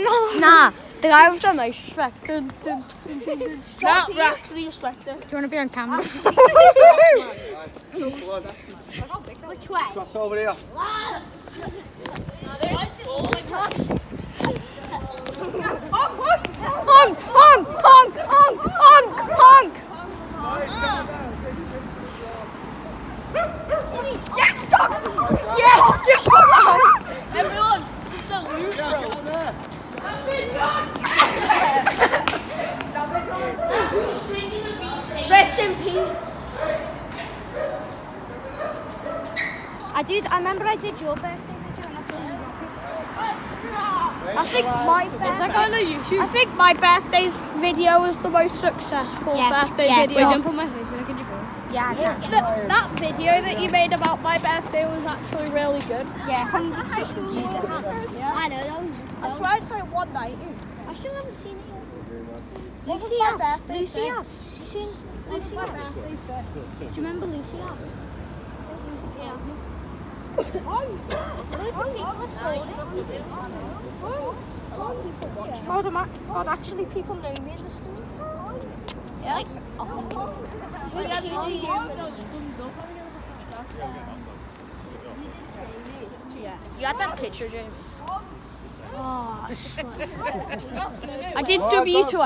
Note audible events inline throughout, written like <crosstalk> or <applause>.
McDonald's. Nah, the guy with the mouse respect. Dun, dun. Nah, we're actually respecting. Do you want to be on camera? <laughs> Which way? Cross over here. That YouTube? I think my birthday video was the most successful Yeah, birthday yeah. video. Wait, don't put my face in, I can Yeah, yeah, that, that video that you made about my birthday was actually really good. yeah. Hundred high school views. I know those. I swear it's like 190. I still haven't seen it yet. What was Lucy my Ass. birthday Lucy say? Ass. You seen Lucy Ass? Do you remember Lucy Ass? Yeah. God, God, actually, people know me in the school. Yeah. Like, oh. Yeah, you? Yeah. You had that picture, James. Oh, I did W to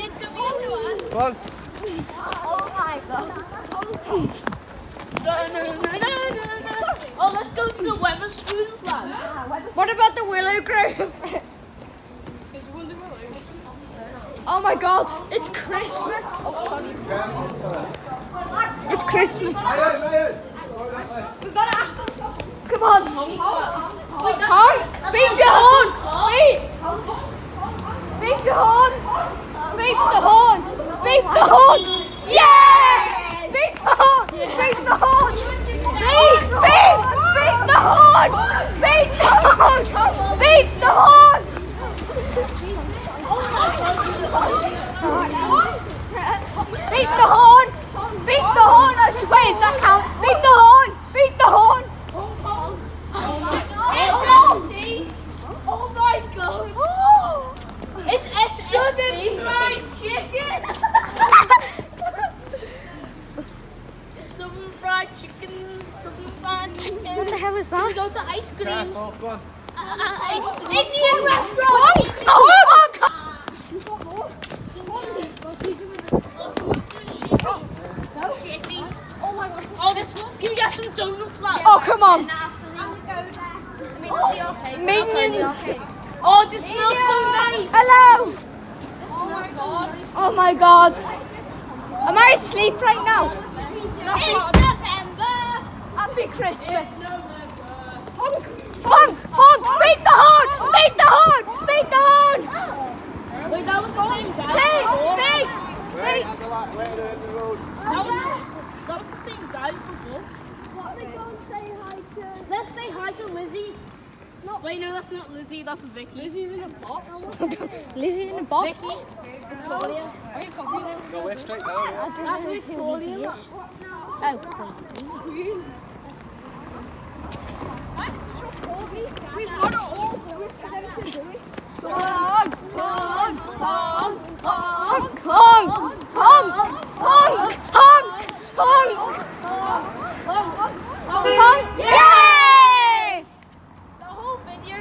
did W S. Oh my god. Oh, let's go to the Wetherspoons lab. <laughs> What about the <laughs> Willow Grove? Oh my god, it's Christmas. Oh, sorry. It's Christmas. We've gotta ask them. Come on. Honk. Beep the horn. Beep. Beep the horn. Beep the horn. Beep the horn. Yeah. Beep the horn. Beep the horn. Beep. Beep. Horn. Beep the horn. Beep the horn. Beat the horn! Beat the horn! I should wait, that counts. Beat the horn! Beat the horn! Oh my god. It's Southern fried chicken. Southern fried chicken. Southern fried chicken. What the hell is We that? go to ice cream. Careful, go on. Uh, ice Indian restaurant. Oh, oh, God. Oh my god. Oh, this one. Can we get some donuts, lad? oh, come on. Oh, Minions. Oh, this smells so nice. Hello. Oh my god. Oh my God. Am I asleep right now? It's November. Happy Christmas. Honk, honk, honk. Beat the horn. Beat the horn. Beat the horn. Wait, that was the same guy. Beat, before. beat, Wait, beat. the la- wait, the road. That was, that was the same guy before. Let's say hi to Lizzie. No, wait, no, that's not Lizzie. That's Vicky. Lizzie's in a box. Lizzie in the box. Vicky. Victoria. Are you confident? Go way straight down here. I don't That's know who Lizzie is. Oh, We've got it all for them to do it. honk, honk, honk, honk, honk, honk, honk, honk, honk. Yay! The whole video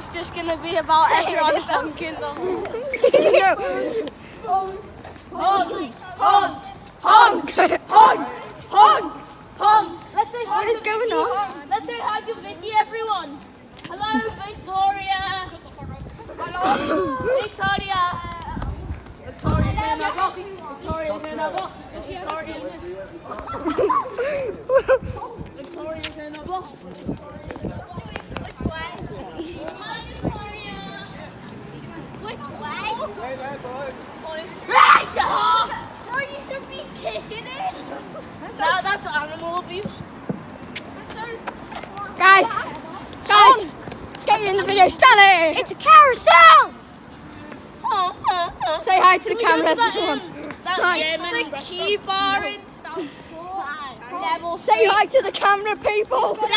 Jamie's just gonna be about everyone honking the horn. Honk, honk, honk, honk, honk, honk. Let's say hi What is going on? Let's say hi to Vicky, everyone. Hello, Victoria. Hello, Victoria. Victoria's in a box. Victoria's in a box. Victoria's <laughs> in Victoria's in box. Which way? Wait there, boys. Right, Shahar! No, you should be kicking it. Now that's animal abuse. Guys, guys, let's get you in the video. Stanley! It's a carousel. Oh, oh, oh. Say hi to the Can camera. to that, Come um, that Nice. German The key bar inside. <laughs> Neville, say hi to the camera, people. Let-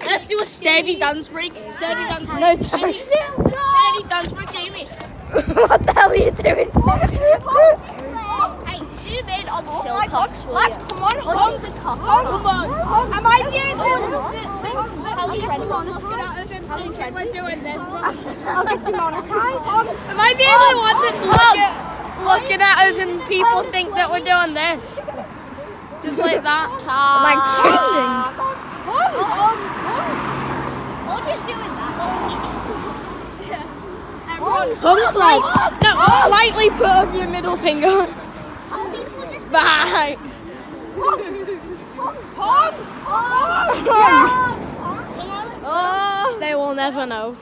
<laughs> let's do a steady dance break. Steady dance break. No, don't. Steady dance break, Jamie. what the hell are you doing? <laughs> Hey, zoom in on Oh Silcock's, will Lads, you? come on, Or hug. just the cock. Come on. Am I the only <laughs> I'll get one? demonetised. We're doing um, this. I'll get demonetised. Am I the only one that's looking, looking at us and people think that we're doing this? Just like that. Like cheating. Or just doing that. Hug slight. No, slightly put up your middle finger. Bye. Oh, they will never know.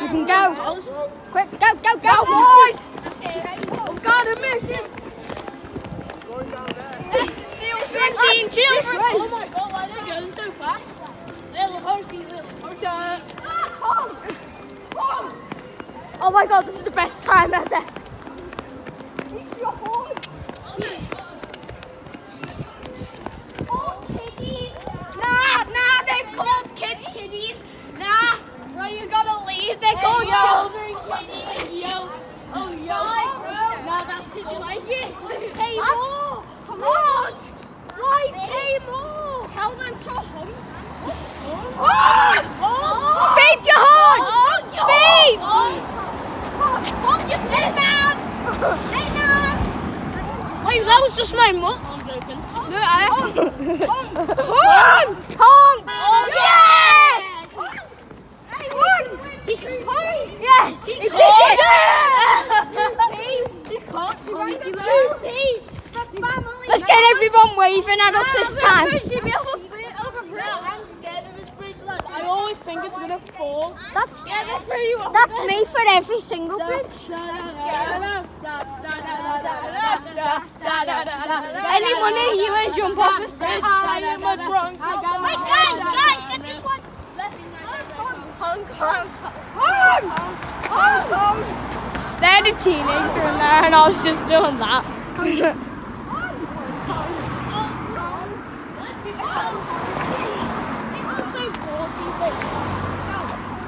You can go. Quick, go, go, go, boys. Oh, I've got a mission. Going down there. Still 15 children. Oh my god, why are they going so fast? Little horsey, little horsey. Oh, oh my god, this is the best time ever. Nah, nah, they've called kids kiddies. Nah, well, you gotta leave. They're called children. Yo. Oh, yo. Now that's it. You like it? Pay more. Come on. Right, pay more. Tell them to hum. Oh! Your horn! Beep! Hey man! Hey man! Wait, that was just my mum. I'm joking. No, I Honk! Honk! Yes! Hey, honk! He honk! Yes! He, did it! Let's get everyone waving at us this time. Now, I'm scared of this bridge, lad. I always think it's gonna fall. That's Yeah, that's where you are. that's me for every single bridge. Any money you ain't jump off this bridge. I am a drunk. Wait, guys, guys, get this one. Honk, honk, honk, honk, honk. They had a teenager in there, and I was just doing that. People are so bored these days.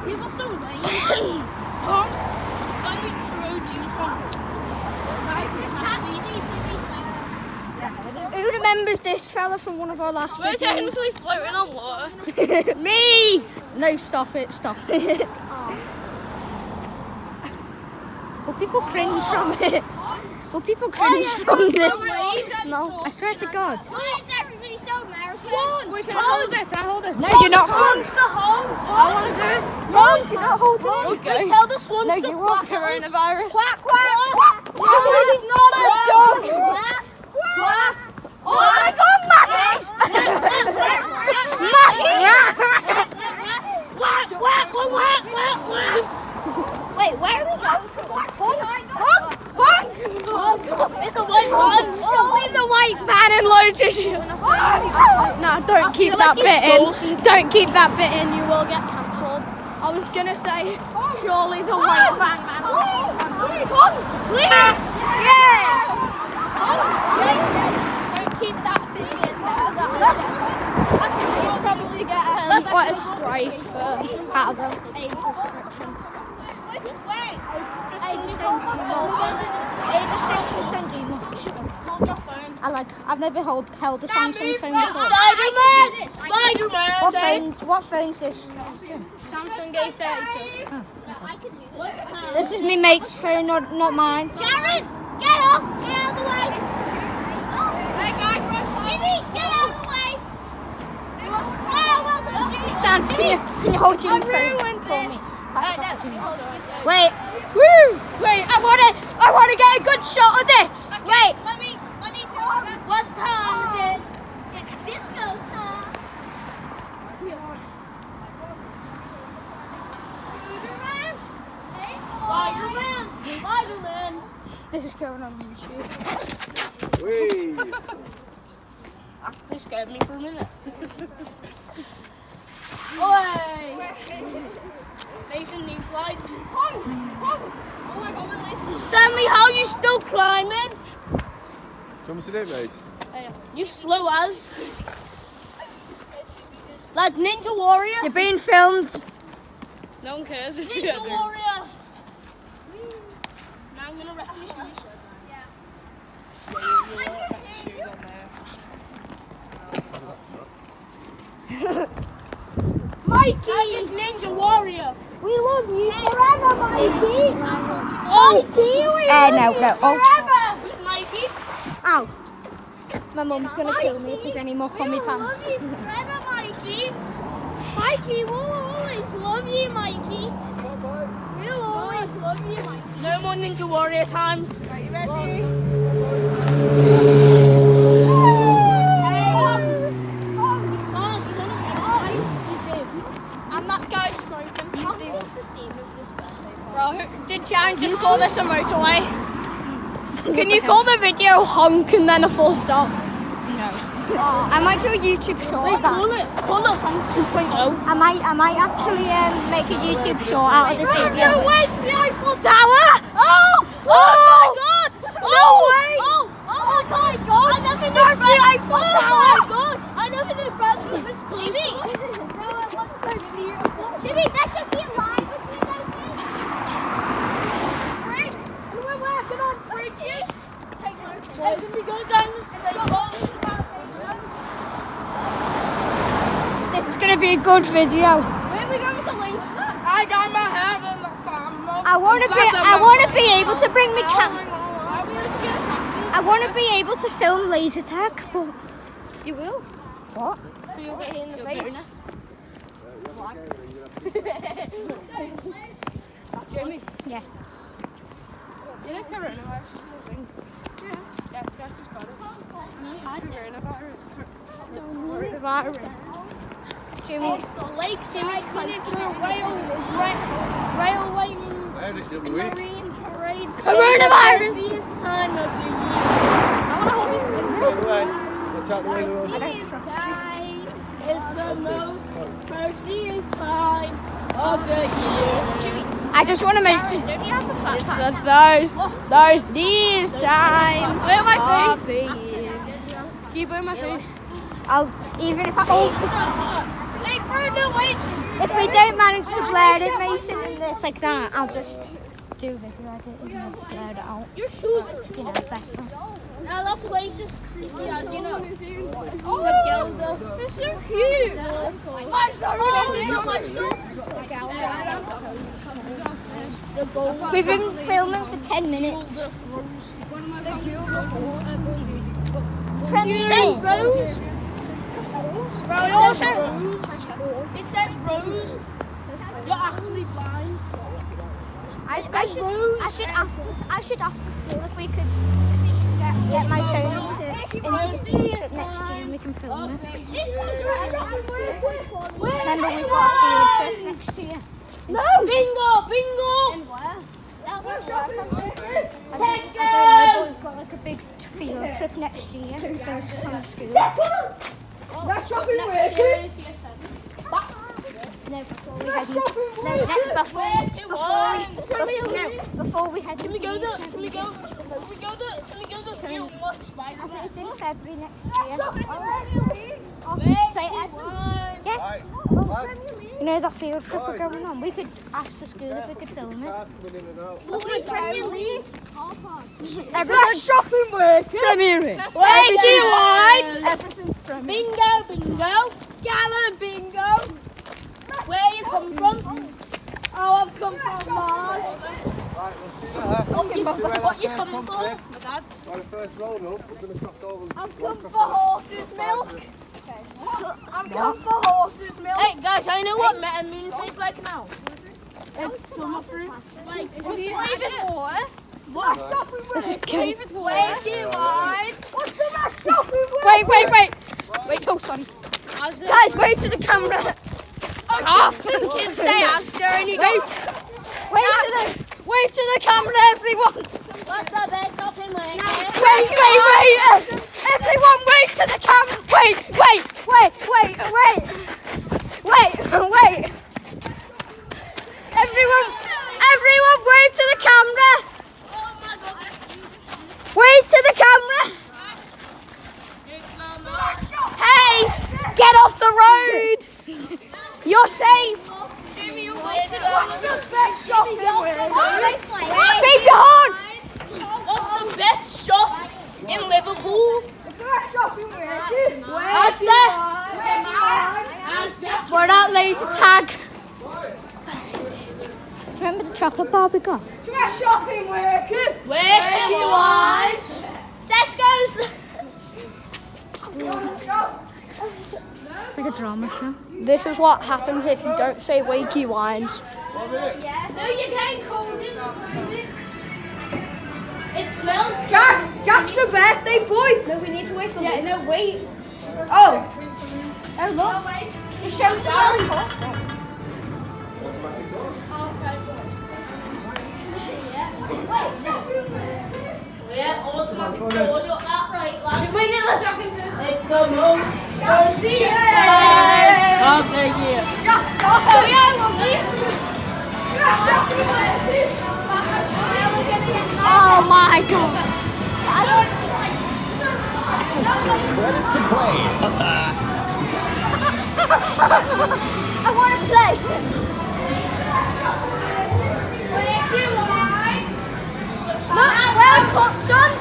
People are so lame. Only true Jews honk. Who remembers this fella from one of our last We're videos? technically floating on water. <laughs> Me! No, stop it, stop it. Oh. Will people cringe from oh. it? Will people cringe from this? No, I swear to God. Why is everybody so American? We can hold it. Can I hold it? No, you're not Swans to hold. I want to do it. No, you're not holding it. Okay. Tell the swans No, to you won't. coronavirus. Quack, quack, quack. It's not a dog. Quack. Oh my God, Maggie's! Wait, where are we going? Honk, honk. It's a white one. Only the white man in low tissue. <laughs> No, don't keep that bit in. Don't keep that bit in. You will get cancelled. I was gonna say, surely the white man man. <laughs> Please. Yeah. Don't keep that thing in there. You'll probably get um, quite a strike for out of the age restriction. Age restrictions don't do much. Hold your phone. I like. I've never hold, held a Samsung phone before. Spider-Man! Spider-Man! What phone? What phone's this? Samsung A32. I can do this. This is my mate's phone, not not mine. Sharon, get off! Get out of the way! Oh. Hey guys, Jimmy, get out of the way! Oh, well done, Jimmy. Stan, can you can you hold Jimmy's phone Wait. Woo! Wait, I wanna I wanna get a good shot of this. Wait. Let me, let me do it. What time is it? It's disco time. Spider-Man! Spider-Man! This is going on YouTube. Whee! Actually scared me for a minute. <laughs> Oi! Mason needs lights. Stanley, how are you still climbing? Do you want me to do it, mate? You slow as. Like Ninja Warrior. You're being filmed. No one cares. Ninja Warrior. Now I'm gonna wreck your shoes. Mikey is Ninja Warrior. We love you forever, Mikey. Mikey, we Uh, no, no. Oh, forever. Who's Mikey? ow. My mum's gonna kill me if there's any more on my pants. Love you Forever, Mikey. Mikey, we'll always love you, Mikey. We'll always love you, Mikey. No more Ninja Warrior time. Are you ready? And that guy's smoking. Bro, did Jan just call this a motorway? <laughs> Can you call the video honk and then a full stop? No. I might do a YouTube short Wait, call it, call it Honk 2.0. I might, I might actually um, make a YouTube short out of this video. where's the Eiffel Tower? Oh! Oh, my god! No way! Oh, oh my god! I never knew France. the Eiffel Tower! Oh my god! I never knew France was this close. Jimmy! <laughs> Jimmy, that should be a line between those things. Bridge! And we're working on bridges. Take notes. Hey, can we go down this road? This is gonna be a good video. Where are we going with the link? I got my hair in the farm. I want to be, I want to be able to bring my cam. I want to be able to film laser tag, but you will. What? You'll get hit in the face. <laughs> Jamie, Yeah. you know coronavirus is a thing? Yeah. Yeah, that's just got it. Coronavirus. Coronavirus. Jimmy. Oh, it's the Lake Jimmy's Miniature Rail, ra- Railway I had it the other and. Marine Parade. Coronavirus! The busiest time of the year. I want to hold it. Take it away. Watch out the window. I don't trust you. It's the most merciest time of the year. I just want to make. Don't you have a fat It's the first, thirstiest oh. time Where my of the year. Can you my face? I'll even if I oh, Wait, Bruno, wait. If we don't manage to blur it, Mason, and this like that, I'll just do video edit and then blur it out. Your shoes are You know, best fun. Now that place is creepy as you know. Oh, the Gilda. They're so cute. Oh, so much gold. Oh, We've been filming for 10 minutes. Says Rose. It says Rose. Rose. You're actually blind. I, I should, I should ask, I should ask the school if we could get, get my phone to in the trip next year and we can film it. Remember we got a field trip next year. No! Bingo! Bingo! I think I we've got like a big field trip next year the, from school. That's shopping working. No, before we head into, no, next before, before we, before, no, before we head Can we go the to? Can we go? Can we go to? Can we go to school and watch I think it's in February next year. Say it. Yeah. Right. Right. You know that field trip we're going on? We could ask the school if we could film it. Coming in and out. Everyone's shopping work. Premier. Wakey White. Everything's premier. Bingo, bingo. Gala bingo. Where you come from? Oh, I've come from Mars. Right, we'll see that. What you, what you coming for? By the first roll up, we're going to cross over. I've come for horse's milk. I've come for horse's milk. Hey guys, I know what metamine tastes like now. It's summer fruit. Like, if you flavored water. What? This is killing. Flavored water. Wakey White. What's the best shopping Wait, wait, wait. Wait, oh, sorry. Guys, wait to the camera. Oh, some kids say Asda and you go, wave wait, to the, wave to the camera, everyone. What's the best shopping in my Wait, wait, wait. Everyone wave to the camera. Wait, wait, wait, wait, wait. Wait, wait. Everyone, everyone wave to the camera. Wave to the camera. Hey, get off the road. You're safe. What's the best shot? Beat the horn. What's the best shot in Liverpool? Where's that? Why out, laser Tag. Do you remember the chocolate bar we got? Dress shopping workers! Working wives! Tesco's! It's like a drama show. This is what happens if you don't say wakey wines. No, you can't call it. It smells. Jack, Jack's your birthday boy. No, we need to wait for Yeah, no, wait. Oh, Oh, look. No, wait. it shows Down. Automatic doors. Yeah, automatic doors. You're upright, lad. Wait, no, let's jump in first. It's the most thirsty Yay! Of the year. Oh yeah, lovely. Oh my god. Credits to play. <laughs> I want to play. Look, welcome, son.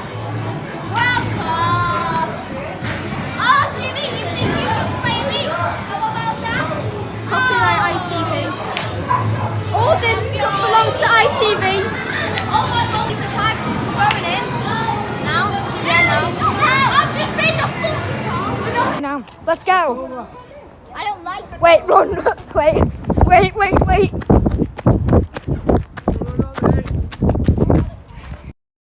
Now, let's go. I don't like Wait, run. <laughs> Wait, wait, wait, wait.